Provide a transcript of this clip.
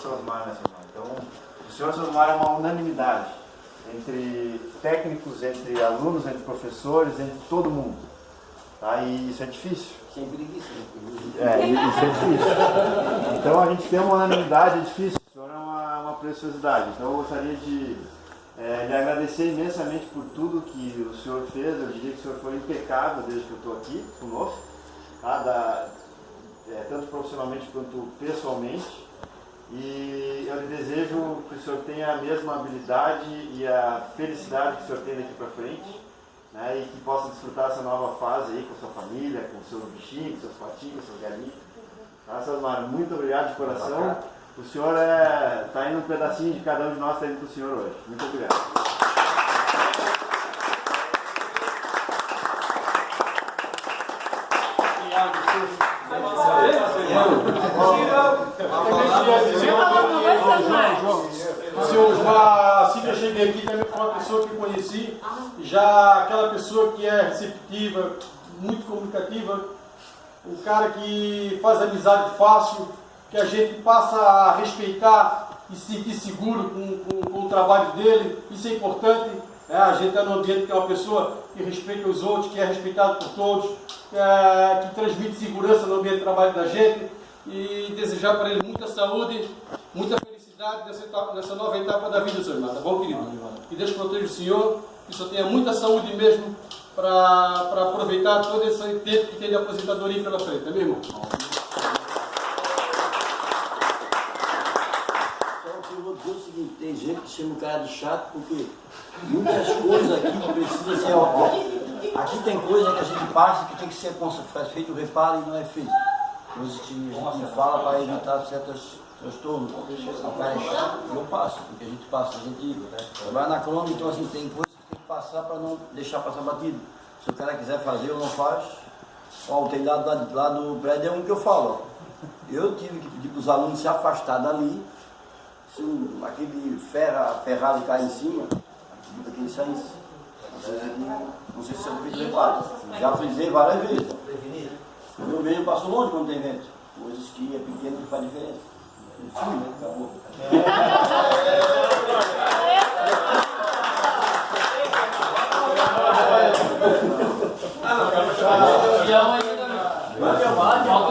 seu Osmar nessa. Então, o senhor Osmar é uma unanimidade entre técnicos, entre alunos, entre professores, entre todo mundo. Tá? E isso é difícil. Sem preguiça. É, e isso é difícil. Então a gente tem uma unanimidade, é difícil. O senhor é uma, uma preciosidade. Então eu gostaria de é, lhe agradecer imensamente por tudo que o senhor fez. Eu diria que o senhor foi impecável desde que eu estou aqui conosco, tá? da, é, tanto profissionalmente quanto pessoalmente. E eu lhe desejo que o senhor tenha a mesma habilidade e a felicidade que o senhor tem daqui para frente. Né, e que possa desfrutar essa nova fase aí com a sua família, com seus bichinhos, seus patinhos, seus galinhos. Tá, Sasmar, muito obrigado de coração. O senhor está é, tá indo um pedacinho de cada um de nós está indo para o senhor hoje. Muito obrigado. Senhor Osmar, assim que eu cheguei aqui, também foi uma pessoa que eu conheci, já aquela pessoa que é receptiva, muito comunicativa, um cara que faz amizade fácil, que a gente passa a respeitar e se sentir seguro com, com, com o trabalho dele, isso é importante. É, a gente está num ambiente que é uma pessoa que respeita os outros, que é respeitado por todos, é, que transmite segurança no ambiente de trabalho da gente e desejar para ele muita saúde, felicidade nessa, etapa, nessa nova etapa da vida, senhor irmão. Tá bom, querido? Que Deus proteja o senhor, que o senhor tenha muita saúde mesmo para aproveitar todo esse tempo que tem de aposentadoria pela frente, é mesmo? tem gente que chama o cara de chato porque muitas coisas aqui que precisa ser ó, aqui tem coisa que a gente passa que tem que ser feito reparo e não é feito a gente fala para evitar certos transtornos o cara é chato eu passo porque a gente passa a gente vai na crônica então assim tem coisas que tem que passar para não deixar passar batido se o cara quiser fazer ou não faz ó, o telhado lá, lá do prédio é um que eu falo ó. eu tive que pedir para os alunos se afastar dali se um, aquele ferra, ferrado cair em cima, acredita que ele saísse. Não sei se você fez reparo. Já frisei várias vezes. O meu meio passou longe quando tem vento. Coisas que é pequeno que faz diferença. Ele fui, né? Acabou. Vamos, vamos, vamos.